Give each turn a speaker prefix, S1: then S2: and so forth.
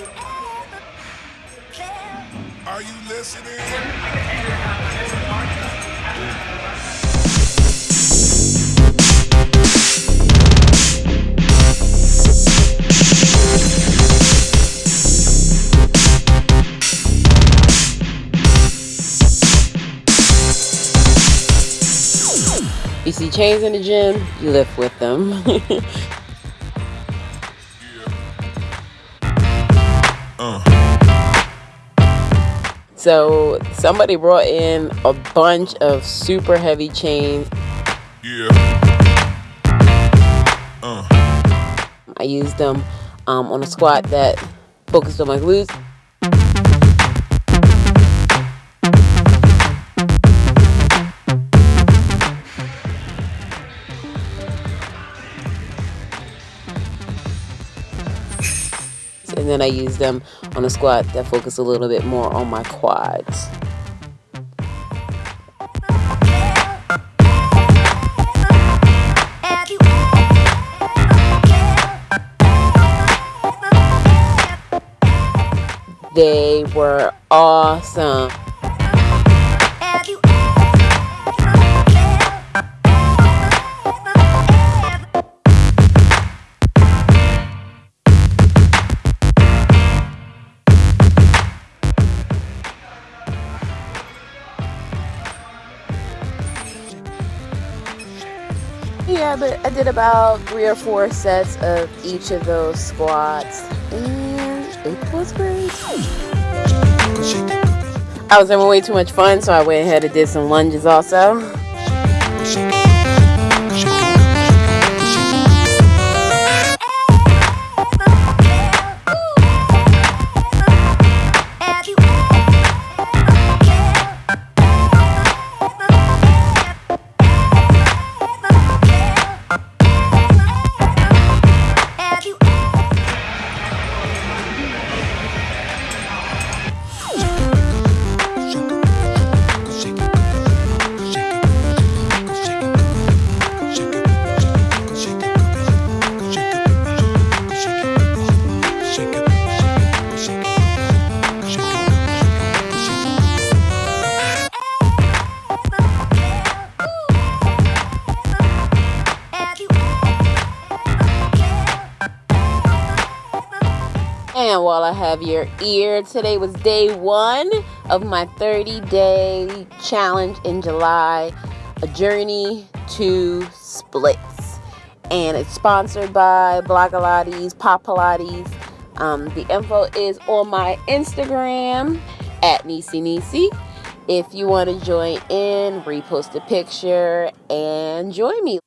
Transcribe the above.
S1: Are you listening?
S2: You see chains in the gym, you lift with them. So somebody brought in a bunch of super heavy chains.
S1: Yeah.
S2: Uh. I used them um, on a squat that focused on my glutes. And then I use them on a squat that focus a little bit more on my quads. They were awesome. Yeah, but I did about three or four sets of each of those squats, and it was great. I was having way too much fun, so I went ahead and did some lunges also. And while I have your ear, today was day one of my 30 day challenge in July, a journey to splits. And it's sponsored by Blogilates, Pop Pilates. Um, the info is on my Instagram at Nisi Nisi. If you want to join in, repost a picture and join me.